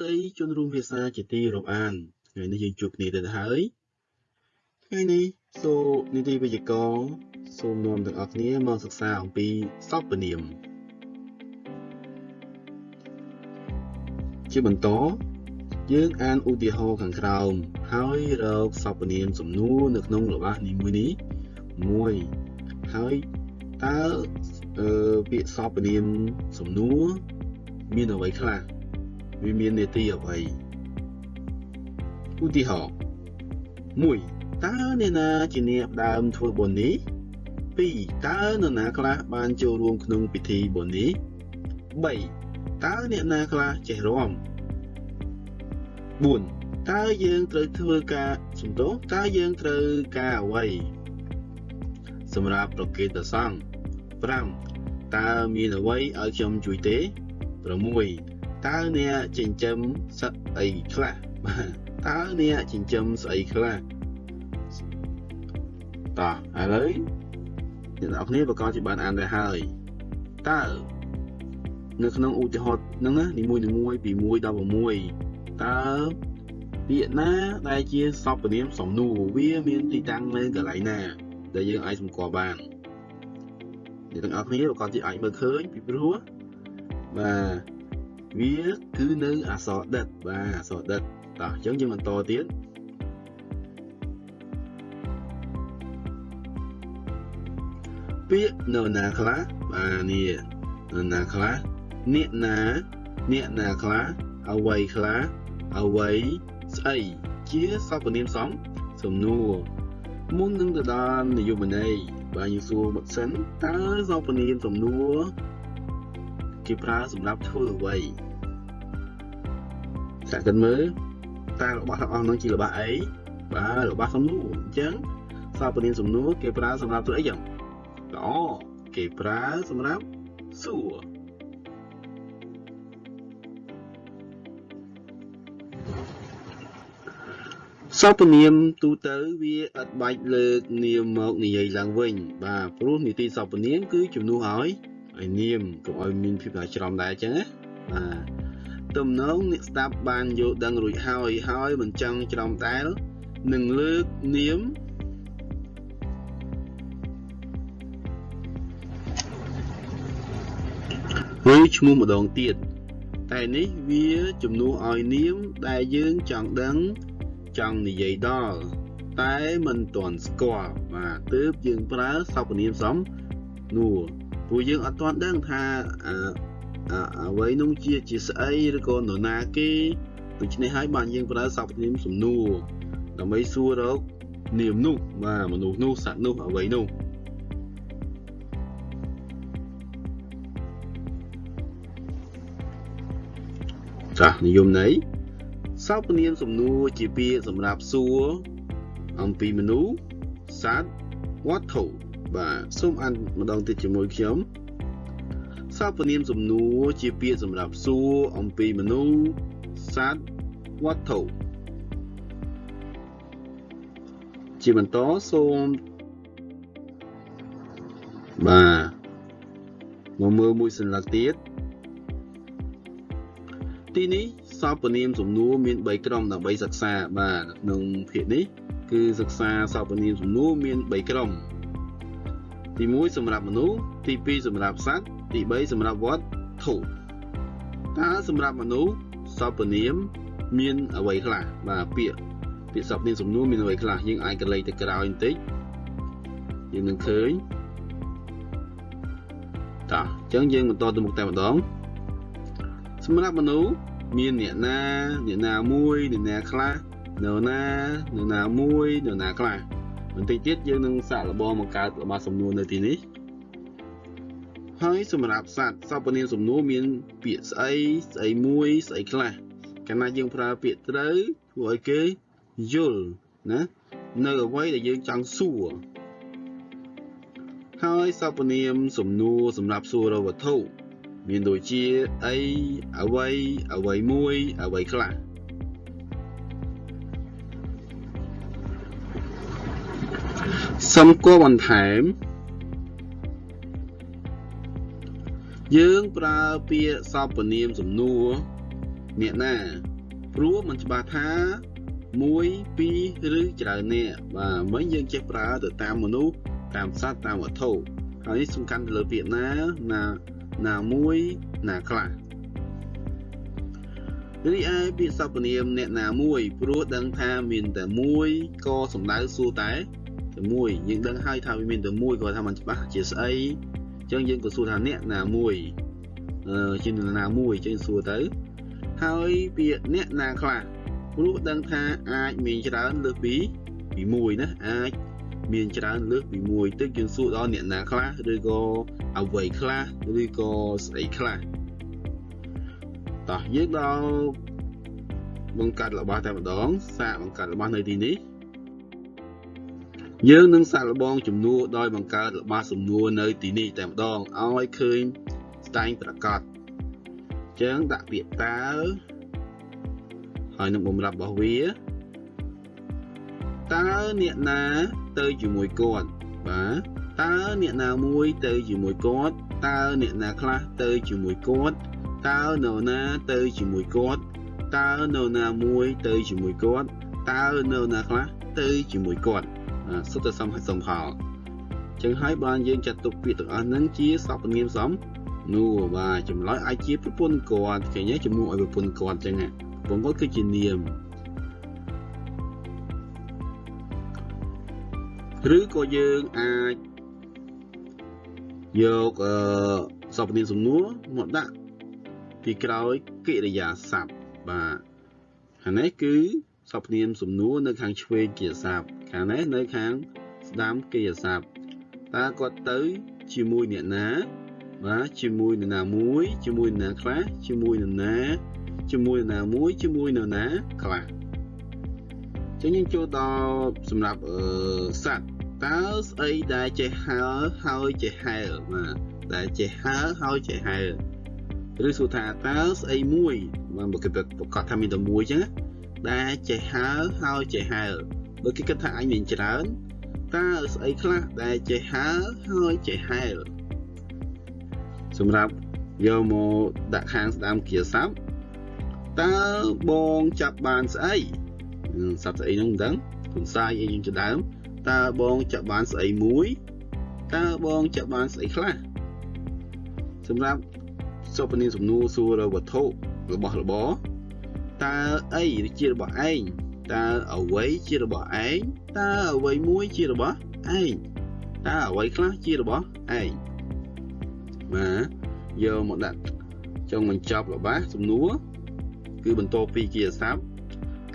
ស្ដីជនរួមភាសាជាទីរាប់អានថ្ងៃនេះយើងជួបគ្នាទៅហើយថ្ងៃនេះសូនីតិវិទ្យាករសូមនាំទាំងអស់គ្នាមកសិក្សាអំពីសពនាមជាបន្តយើងអានឧទាហរណ៍ខាងក្រោមហើយរកសពនាមសំណួរនៅក្នុងរបស់នីមួយនេះមួយហើយតើអឺពាក្យសពនាមសំណួរមានអ្វីខ្លះ វាមាននេតិអ្វីឧទាហរណ៍1តើអ្នកណាជាអ្នកដើមធ្វើបុណ្យនេះ2តើនរណាខ្លះបានចូលរួមក្នុងពិធីបុណ្យនេះ3តើអ្នកណាខ្លះចេះរាំ4តើយើងត្រូវធ្វើការសំទោសតើយើងត្រូវការអ្វីសម្រាប់ប្រកេតសង្ឃ5តើមានអ្វីឲ្យខ្ញុំជួយទេ6 តើអ្នកចិញ្ចឹមសត្វអីខ្លះបាទតើអ្នកចិញ្ចឹមស្អីខ្លះតោះឥឡូវអ្នកនរគ្នាប្រកាសជាបានអានដែរហើយតើនៅក្នុងឧទាហរណ៍ហ្នឹងណានីមួយៗពី1ដល់6តើពាក្យណាដែលជាសព្វនាមសំនួរវាមានទីតាំងនៅកន្លែងណា ដែលយើងអាចសម្គាល់បានអ្នកទាំងអស់គ្នាប្រកាសជាអាចមើលឃើញពីព្រោះបាទ វាគឺនៅអក្សរដិតបាទអក្សរដិតតោះអញ្ចឹងយើងបន្តទៀតពាក្យនៅណាខ្លះបាទនេះនៅណាខ្លះអ្នកណាអ្នកណាខ្លះអ្វីខ្លះអ្វីស្អីជាសព្វនាមសំសំណួរមុននឹងទៅដល់និយមន័យបាទយើងសួរមកសិនតើសព្វនាមសំណួរគេប្រើសម្រាប់ធ្វើអ្វី សាកគិតមើលតើរបស់ទាំងអស់នោះជារបស់អីបាទរបស់សំណួរអញ្ចឹងសពនាមសំណួរគេប្រើសម្រាប់ធ្វើអីចឹងល្អគេប្រើសម្រាប់សួរសពនាមទូទៅវាអត់បាច់លើកនាមមកនិយាយឡើងវិញ បាទព្រោះនីតិសពនាមគឺជំនួសឲ្យឲ្យនាមកុំឲ្យមានភាពថាច្រំដែរអញ្ចឹងណាបាទ ទំនងអ្នកស្ដាប់បានយល់ដឹងរួចហើយហើយមិនចង់ច្រំដែលនឹងលើកនាមឬឈ្មោះម្ដងទៀតតែនេះវាជំនួសឲ្យនាមដែលយើងចង់ដឹងចង់និយាយដល់តែមិនទាន់ស្គាល់បាទទើបយើងប្រើសព្វនាមសំនួរព្រោះយើងអត់ទាន់ដឹងថាអ្វីនោះជាជាស្អីឬក៏នរណាគេដូច្នេះហើយបានយើងប្រើសព្វនាមសំណួរដើម្បីសួររកនាមនោះបាទមនុស្សនោះសត្វនោះអ្វីនោះចាស់និយមន័យសព្វនាមសំណួរជាពាក្យសម្រាប់សួរអំពីមនុស្សសត្វវត្ថុបាទសូមអានម្ដងទៀតជាមួយខ្ញុំ សព្វនាមសំណួរជាពាក្យសម្រាប់សួរអំពីមនុស្សសត្វវត្ថុជាបន្តសូមបាទមកមើលមួយសន្លឹកទៀតទីនេះសព្វនាមសំណួរមាន3ក្រុមដើម្បីសិក្សាបាទក្នុងភាគនេះគឺសិក្សាសព្វនាមសំណួរមាន3ក្រុម ទី1សម្រាប់មនុស្សទី2សម្រាប់សត្វទី3សម្រាប់វត្តធុតើសម្រាប់មនុស្សសពនាម មានអ្វីខ្លះបាទពាក្យពាក្យសពនាមសំនួរមានអ្វីខ្លះយើងអាចកលេចទៅក្រោយបន្តិចយើងនឹងឃើញតោះអញ្ចឹងយើងបន្តទៅមុខតែម្ដងសម្រាប់មនុស្សមានអ្នកណាអ្នកណាមួយអ្នកណាខ្លះនៅណានៅណាមួយនៅណាខ្លះ បន្តិចទៀតយើងនឹងសាកល្បងបង្កើតរបស់សំណួរនៅទីនេះហើយសម្រាប់សត្វសពនាមសំណួរមាន ពាក្យស្អីស្អីមួយស្អីខ្លះកាលណាយើងប្រើពាក្យត្រូវធ្វើឲ្យគេយល់ណានៅអ្វីដែលយើងចង់សួរហើយសពនាមសំណួរសម្រាប់សួររវត្ថុមានដូចជាអីអ្វីអ្វីមួយអ្វីខ្លះ សំគាល់បន្ថែម យើងប្រើពាក្យសព្វនាមសំនួរអ្នកណាព្រោះมันច្បាស់ថា1 2ឬច្រើនអ្នកបាទមិញយើងចេះប្រើទៅតាមមនុស្សតាមសត្វតាមវត្ថុហើយនេះសំខាន់ទៅលើពាក្យណាណាណាមួយណាខ្លះរីឯពាក្យសព្វនាមអ្នកណាមួយព្រោះដឹងថាមានតែមួយក៏សំដៅសួរតែ តែមួយយើងដឹងហើយថាវាមានតែមួយក៏ថាมันច្បាស់ជាស្អីអញ្ចឹងយើងក៏សួរថាអ្នកណាមួយអឺជាអ្នកណាមួយអញ្ចឹងសួរទៅហើយពាក្យអ្នកណាខ្លះព្រោះដឹងថាអាចមានច្រើនលើសពីពីមួយណាអាចមានច្រើនលើសពីមួយទឹកយើងសួរដល់អ្នកណាខ្លះឬក៏អ្វីខ្លះឬក៏ស្អីខ្លះតោះយើងដល់បង្កើតរបស់តែម្ដងសាកបង្កើតរបស់នៅទីនេះ យើងនឹងសាកល្បងចំនួនដោយបង្កើតរបស់សំណួរនៅទីនេះតែម្ដងឲ្យឃើញស្ដែងប្រកបចឹងដាក់ពាក្យតើហើយនឹងបំរាប់របស់វាតើអ្នកណាទៅជាមួយគាត់បាទតើអ្នកណាមួយទៅជាមួយគាត់តើអ្នកណាខ្លះទៅជាមួយគាត់តើនរណាទៅជាមួយគាត់តើនរណាមួយទៅជាមួយគាត់តើនរណាខ្លះ ទៅជាមួយគាត់សុទ្ធតែសំសំផលចឹងហើយបានយើងចាត់ទុកពាក្យទាំងអស់ហ្នឹងជាសព្វនាមសំនោះបាទចម្លើយអាចជាប្រពន្ធគាត់ឃើញទេជំនួសឲ្យប្រពន្ធគាត់ចឹងប្រពន្ធគាត់គឺជានាមឬក៏យើងអាចយកអឺសព្វនាមសំណួរមកដាក់ពីក្រោយកិរិយាសព្ទបាទខាងនេះគឺ សព្វនាមសំណួរនៅខាងឆ្វេងកិរិយាសព្ទខាងនេះនៅខាងស្ដាំកិរិយាសព្ទតើគាត់ទៅជាមួយអ្នកណាបាទជាមួយនរណាមួយជាមួយនរណាខ្លះជាមួយនរណាជាមួយនរណាមួយជាមួយនរណាខ្លះចឹងយើងចូលដល់សម្រាប់អឺសត្វតើស្អីដែលចេះហើហើយចេះហែលបាទដែលចេះហើហើយចេះហែលឬសួរថាតើស្អីមួយបាទបើគេប្រកាសថាមានតែមួយចឹង ដែលចេះហើហើយចេះហែលបើគេគិតថាអញមានច្រើនតើស្អីខ្លះដែលចេះហើហើយចេះហែលសម្រាប់យកមកដាក់ខាងស្ដាមគាស័ព្ទតើបងចាប់បានស្អីសត្វស្អីហ្នឹងមិនដឹងគុនសាយអីយើងជាដើមតើបងចាប់បានស្អីមួយតើបងចាប់បានស្អីខ្លះសម្រាប់សុពនាមសំណួរសួរវត្ថុរបស់របរ តើអីជារបស់ឯងតើអ្វីជារបស់ឯងតើអ្វីមួយជារបស់ឯងតើអ្វីខ្លះជារបស់ឯងបាទយកមកដាក់ចុងបញ្ចប់របស់ សំណួរគឺបន្តពីគាស័ព្ទ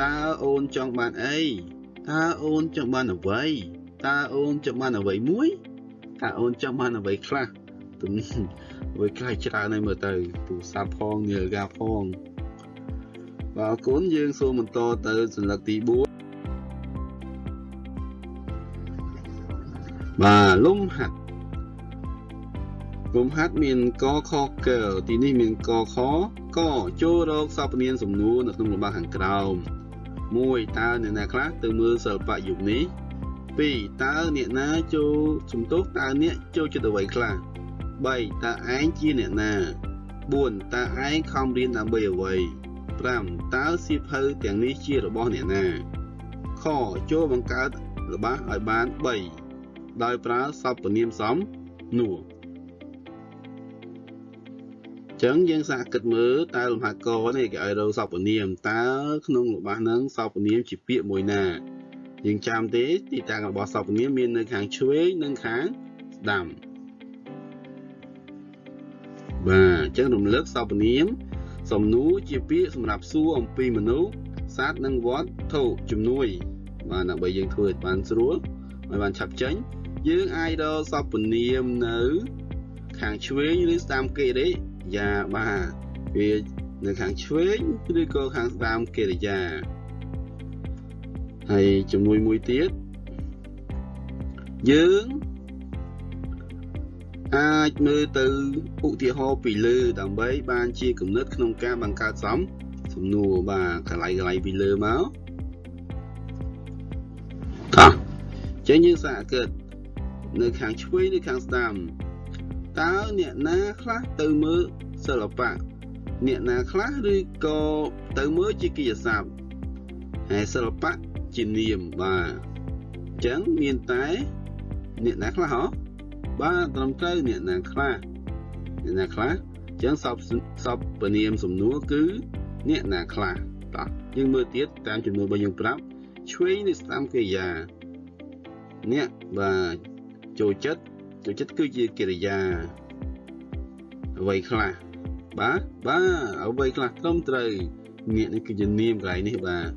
តើអូនចង់បានអីតើអូនចង់បានអ្វីតើអូនចង់បានអ្វីមួយតើអូនចង់បានអ្វីខ្លះទំអ្វីខ្លះច្រើនហើយមើលទៅទូរស័ព្ទផងនាឡិកាផង បាទអរគុណយើងសូមបន្តទៅសន្លឹកទី4បាទលំហាត់លំហាត់មានកខកទីនេះមានកខកចូលរកសពនាមសំណួរនៅក្នុងលំបាកខាងក្រោម1តើអ្នកណាខ្លះទៅមើលសិល្បៈយុគនេះ2តើអ្នកណាចូលសំទោសតើអ្នកចូលចិត្តអ្វីខ្លះ3តើឯងជាអ្នកណា4តើឯងខំរៀនដើម្បីអ្វី 5តើសៀវភៅទាំងនេះជារបស់អ្នកណាខចូលបង្កើតរបស់ឲ្យបាន3ដោយប្រើសព្វនាមសំនួរចឹងយើងសាកគិតមើលតើលំហាត់កនេះគេឲ្យរកសពនាមតើក្នុងរបស់ហ្នឹងសពនាមជាពាក្យមួយណាយើងចាំទេទីតាំងរបស់សពនាមមាននៅខាងឆ្វេងនិងខាងស្ដាំបាទអញ្ចឹងរំលឹកសពនាម សំណួរជាពាក្យសម្រាប់សួរអំពីមនុស្សសត្វនិងវត្ថុជំនួយ បាទដើម្បីយើងធ្វើឲ្យបានស្រួលឲ្យបានឆាប់ចេញយើងអាចរកសពនាមនៅ ខាងឆ្វេងឬស្ដាំកិរិយាបាទវានៅខាងឆ្វេងឬក៏ខាងស្ដាំកិរិយាហើយជំនួយមួយទៀតយើង អាចមើលទៅឧទាហរណ៍ពីលើដើម្បីបានជាគំនិតក្នុងការបង្កើតសំសំណួរបាទកន្លែងកន្លែងពីលើមកតោះចឹងយើងសាកគិតនៅខាងឆ្វេងឬខាងស្ដាំតើអ្នកណាខ្លះទៅមើលសិល្បៈអ្នកណាខ្លះឬក៏ទៅមើលជាកិច្ចស័ព្ទហើយសិល្បៈជានាមបាទអញ្ចឹងមានតែអ្នកណាខ្លះហ៎ បាទត្រឹមត្រូវអ្នកណាខ្លះអ្នកណាខ្លះអញ្ចឹងសពសពនាមសំណួរគឺអ្នកណាខ្លះតោះយើងមើលទៀតតាមចំនួនរបស់យើងប្រាប់ឆ្វេងនៃស្ដាំកិរិយាអ្នកបាទចូលចិត្តចូលចិត្តគឺជាកិរិយាអ្វីខ្លះបាទបាទអ្វីខ្លះត្រឹមត្រូវអ្នកនេះគឺជានាមកន្លែងនេះបាទ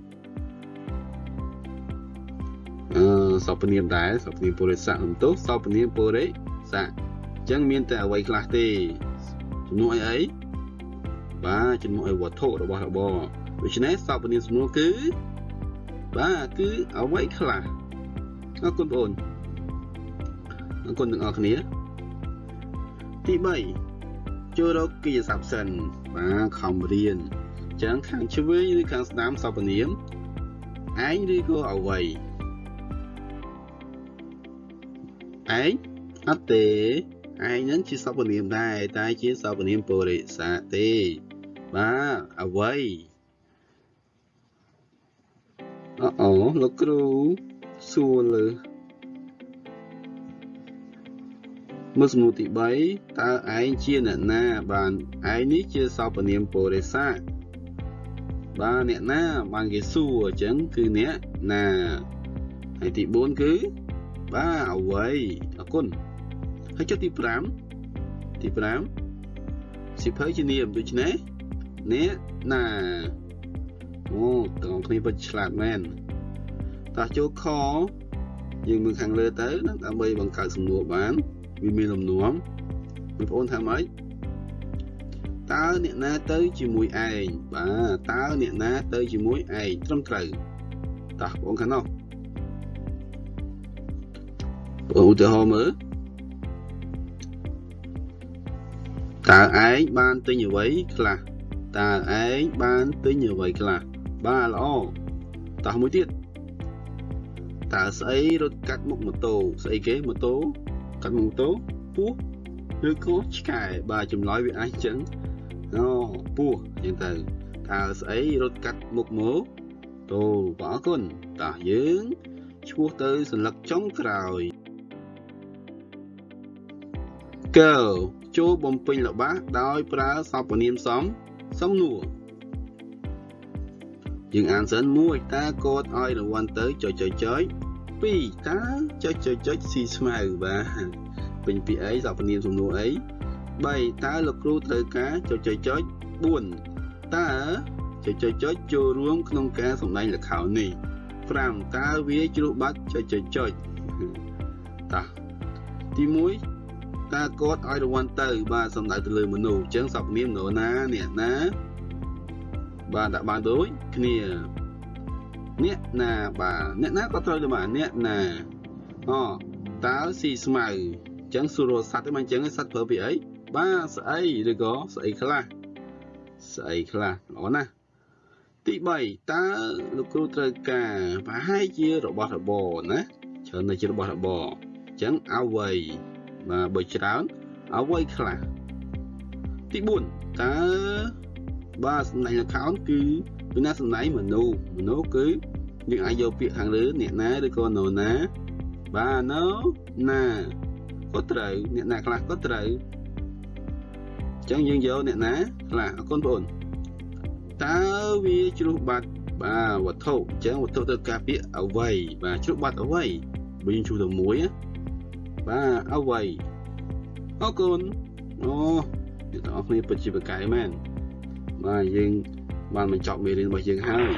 អឺសពនាមដែរសពនាមពុរិស័កសំទោសសពនាមពុរិ ស័កអញ្ចឹងមានតែអ្វីខ្លះទេជំនួសអីអីបាទជំនួសអីវត្ថុរបស់របរដូច្នេះសពនាមសំនួរគឺបាទគឺអ្វីខ្លះអរគុណបងអរគុណទាំងអស់គ្នាទី3ចូលរកកិច្ចសព្ទសិនបាទខំរៀនអញ្ចឹងខាងឆ្វេងឬខាងស្ដាំសពនាមឯងឬក៏អ្វីឯង អត់ទេឯងនឹងជាសពនាមដែរតែជាសពនាមពុរិស័កទេបាទអ្វីអូអូលោកគ្រូសួរលើមើលសំណួរទី3តើឯងជាអ្នកណាបានឯងនេះជាសពនាមពុរិស័កបាទអ្នកណាបានគេសួរអញ្ចឹងគឺអ្នកណាហើយទី4គឺបាទអ្វីអរគុណ ហើយចុះទី5ទី5សិភៅជានាមដូច្នេះអ្នកណាអូទាំងគ្នាពិតឆ្លាតមែនតោះចូលខយើងមើលខាងលើទៅដើម្បីបង្កើតសំណួរបានវាមានលំនាំបងប្អូនថាម៉េចតើអ្នកណាទៅជាមួយឯងបាទតើអ្នកណាទៅជាមួយឯងត្រឹមត្រូវតោះបងខាងនោះឧទាហរណ៍មើល តើឯងបានទិញអ្វីខ្លះតើឯងបានទិញអ្វីខ្លះបាទល្អតោះមួយទៀតតើស្អីរត់កាត់មុខម៉ូតូស្អីគេម៉ូតូកាត់មុខម៉ូតូពស់ឬក៏ឆ្កែបាទចម្លើយវាអាចចឹងអូពស់ចឹងទៅតើស្អីរត់កាត់មុខម៉ូតូបាទអរគុណតោះយើងឈ្មោះទៅសន្លឹកចុងក្រោយ girl ចូលបំពេញល្បះដោយប្រើសព្វនាមសំសំនួរយើងអានសិន1តើកូដឲ្យរង្វាន់ទៅចុចចុចចុច2តើចុចចុចចុចស៊ីស្មៅបាទពេញពីអីសព្វនាមសំនួរអី3តើលោកគ្រូត្រូវការចុចចុចចុច4តើចុចចុចចុចចូលរួមក្នុងការសម្ដែងល្ខោននេះ5តើវាជ្រុះបាត់ចុចចុចចុចតោះទី1 តើគាត់ឲ្យរង្វាន់ទៅ បាទសំដៅទៅលើមនុស្សអញ្ចឹងសពនាមនរណាអ្នកណាបាទដាក់បានដូចគ្នាអ្នកណាបាទអ្នកណាក៏ត្រូវដែរបាទអ្នកណាអូតើស៊ីស្មៅអញ្ចឹងសួរសត្វទេមិនអញ្ចឹងសត្វប្រើពីអីបាទស្អីឬក៏ស្អីខ្លះស្អីខ្លះល្អណាស់ទី3តើលោកគ្រូត្រូវការប្រហែលជារបស់របរណាច្រើនតែជារបស់របរអញ្ចឹងអ្វី បាទបើច្រើនអ្វីខ្លះទី4តើបាទសំណាញ់ account គឺពីណាសំណាញ់មនុស្សមនុស្សគឺយើងអាចយកពាក្យខាងលើអ្នកណាឬក៏នៅណាបាទនៅណាក៏ត្រូវអ្នកណាខ្លះក៏ត្រូវអញ្ចឹងយើងយកអ្នកណាខ្លះអរគុណបងតើវាជ្រុះបាត់បាទវត្ថុអញ្ចឹងវត្ថុទៅការពាក្យអ្វីបាទជ្រុះបាត់អ្វីបើយើងជួសទៅមួយណា បាទអ្វីអរគុណអូអ្នកទាំងអស់គ្នាពិតជាប្រកែកមែនបាទយើងបានបញ្ចប់មេរៀនរបស់យើងហើយ